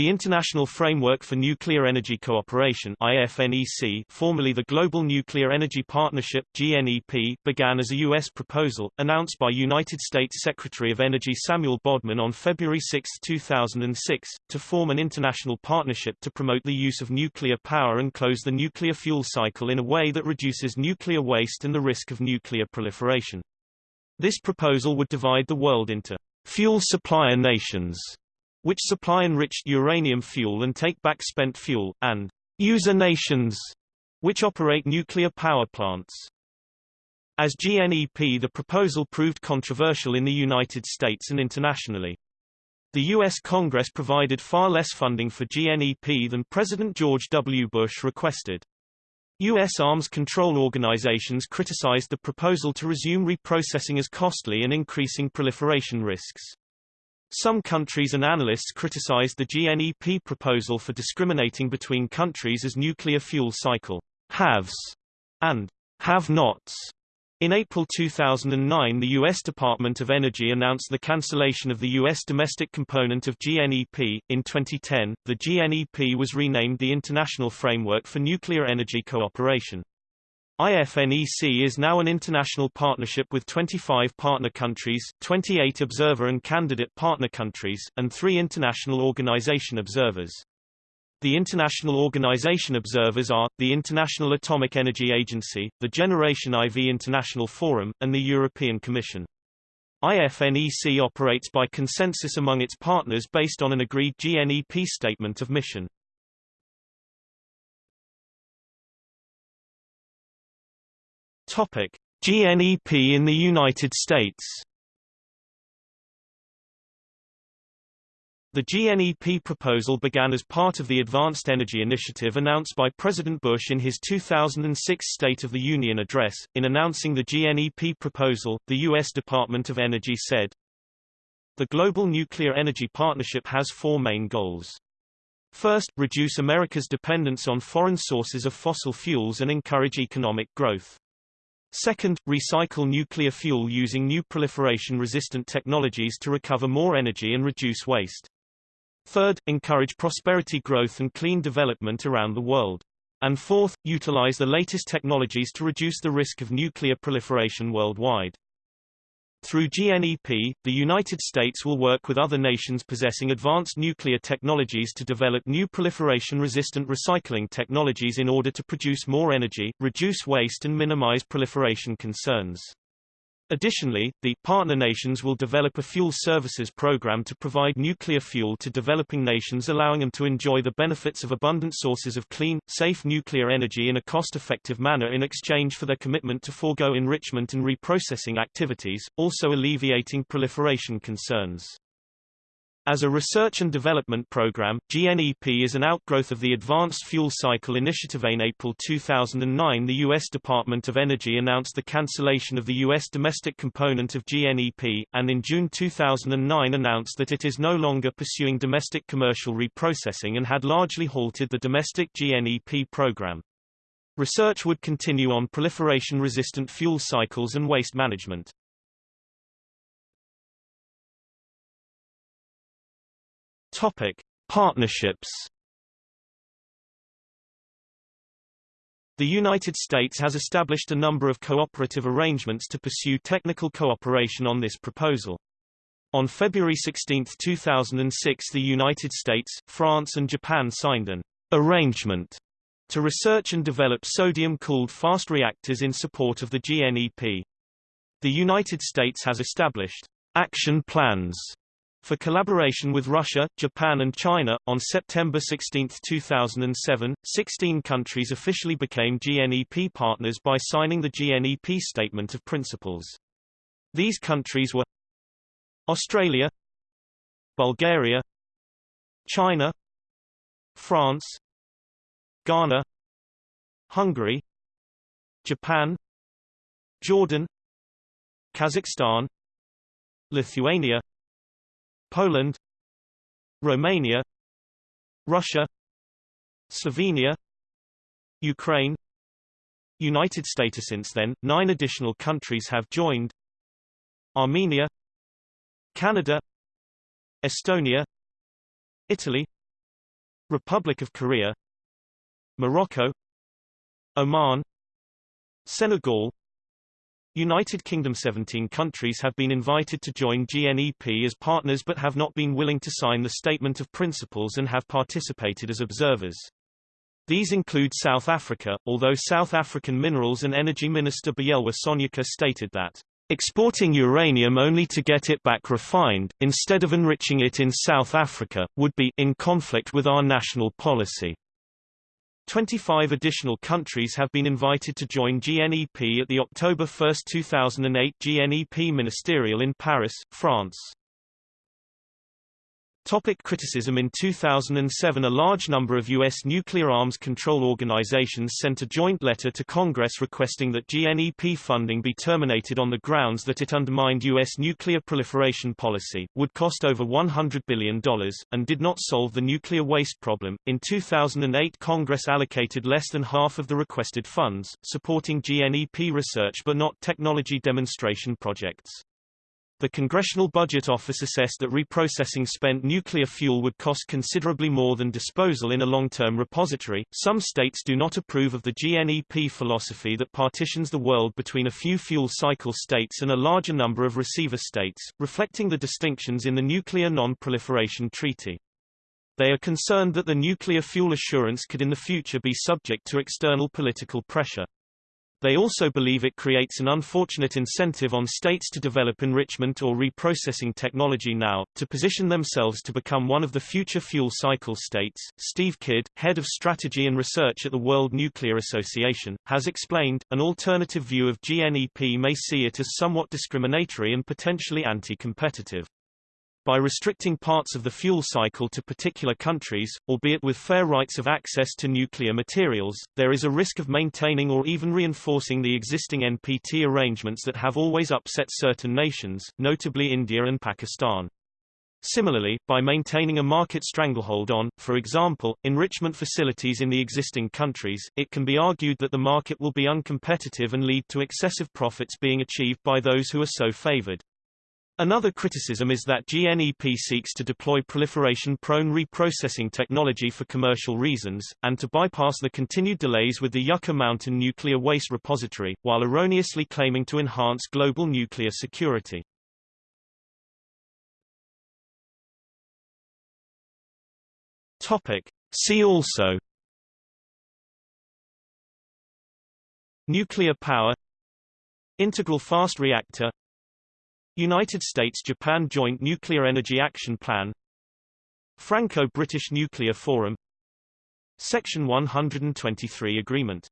The International Framework for Nuclear Energy Cooperation IFNEC, formerly the Global Nuclear Energy Partnership GNEP, began as a U.S. proposal, announced by United States Secretary of Energy Samuel Bodman on February 6, 2006, to form an international partnership to promote the use of nuclear power and close the nuclear fuel cycle in a way that reduces nuclear waste and the risk of nuclear proliferation. This proposal would divide the world into fuel supplier nations which supply enriched uranium fuel and take back spent fuel, and user nations, which operate nuclear power plants. As GNEP the proposal proved controversial in the United States and internationally. The U.S. Congress provided far less funding for GNEP than President George W. Bush requested. U.S. arms control organizations criticized the proposal to resume reprocessing as costly and increasing proliferation risks. Some countries and analysts criticized the GNEP proposal for discriminating between countries as nuclear fuel cycle haves and have-nots. In April 2009 the U.S. Department of Energy announced the cancellation of the U.S. domestic component of GNEP. In 2010, the GNEP was renamed the International Framework for Nuclear Energy Cooperation. IFNEC is now an international partnership with 25 partner countries, 28 observer and candidate partner countries, and three international organization observers. The international organization observers are, the International Atomic Energy Agency, the Generation IV International Forum, and the European Commission. IFNEC operates by consensus among its partners based on an agreed GNEP statement of mission. Topic: GNEP in the United States. The GNEP proposal began as part of the Advanced Energy Initiative announced by President Bush in his 2006 State of the Union address. In announcing the GNEP proposal, the U.S. Department of Energy said, The Global Nuclear Energy Partnership has four main goals. First, reduce America's dependence on foreign sources of fossil fuels and encourage economic growth. Second, recycle nuclear fuel using new proliferation-resistant technologies to recover more energy and reduce waste. Third, encourage prosperity growth and clean development around the world. And fourth, utilize the latest technologies to reduce the risk of nuclear proliferation worldwide. Through GNEP, the United States will work with other nations possessing advanced nuclear technologies to develop new proliferation-resistant recycling technologies in order to produce more energy, reduce waste and minimize proliferation concerns. Additionally, the partner nations will develop a fuel services program to provide nuclear fuel to developing nations allowing them to enjoy the benefits of abundant sources of clean, safe nuclear energy in a cost-effective manner in exchange for their commitment to forego enrichment and reprocessing activities, also alleviating proliferation concerns. As a research and development program, GNEP is an outgrowth of the Advanced Fuel Cycle Initiative. In April 2009 the U.S. Department of Energy announced the cancellation of the U.S. domestic component of GNEP, and in June 2009 announced that it is no longer pursuing domestic commercial reprocessing and had largely halted the domestic GNEP program. Research would continue on proliferation-resistant fuel cycles and waste management. Topic: Partnerships. The United States has established a number of cooperative arrangements to pursue technical cooperation on this proposal. On February 16, 2006 the United States, France and Japan signed an arrangement to research and develop sodium-cooled fast reactors in support of the GNEP. The United States has established action plans for collaboration with Russia, Japan and China, on September 16, 2007, 16 countries officially became GNEP partners by signing the GNEP Statement of Principles. These countries were Australia Bulgaria China France Ghana Hungary Japan Jordan Kazakhstan Lithuania Poland Romania Russia Slovenia Ukraine. United States Since then, nine additional countries have joined. Armenia Canada Estonia Italy Republic of Korea Morocco Oman Senegal United Kingdom 17 countries have been invited to join GNEP as partners but have not been willing to sign the Statement of Principles and have participated as observers. These include South Africa, although South African Minerals and Energy Minister Buyelwa Sonjica stated that exporting uranium only to get it back refined, instead of enriching it in South Africa, would be in conflict with our national policy. 25 additional countries have been invited to join GNEP at the October 1, 2008 GNEP Ministerial in Paris, France. Topic criticism In 2007 a large number of U.S. nuclear arms control organizations sent a joint letter to Congress requesting that GNEP funding be terminated on the grounds that it undermined U.S. nuclear proliferation policy, would cost over $100 billion, and did not solve the nuclear waste problem. In 2008 Congress allocated less than half of the requested funds, supporting GNEP research but not technology demonstration projects. The Congressional Budget Office assessed that reprocessing spent nuclear fuel would cost considerably more than disposal in a long-term repository. Some states do not approve of the GNEP philosophy that partitions the world between a few fuel cycle states and a larger number of receiver states, reflecting the distinctions in the Nuclear Non-Proliferation Treaty. They are concerned that the nuclear fuel assurance could in the future be subject to external political pressure. They also believe it creates an unfortunate incentive on states to develop enrichment or reprocessing technology now, to position themselves to become one of the future fuel cycle states. Steve Kidd, head of strategy and research at the World Nuclear Association, has explained, an alternative view of GNEP may see it as somewhat discriminatory and potentially anti-competitive. By restricting parts of the fuel cycle to particular countries, albeit with fair rights of access to nuclear materials, there is a risk of maintaining or even reinforcing the existing NPT arrangements that have always upset certain nations, notably India and Pakistan. Similarly, by maintaining a market stranglehold on, for example, enrichment facilities in the existing countries, it can be argued that the market will be uncompetitive and lead to excessive profits being achieved by those who are so favored. Another criticism is that GNEP seeks to deploy proliferation-prone reprocessing technology for commercial reasons, and to bypass the continued delays with the Yucca Mountain Nuclear Waste Repository, while erroneously claiming to enhance global nuclear security. Topic. See also Nuclear power Integral fast reactor United States-Japan Joint Nuclear Energy Action Plan Franco-British Nuclear Forum Section 123 Agreement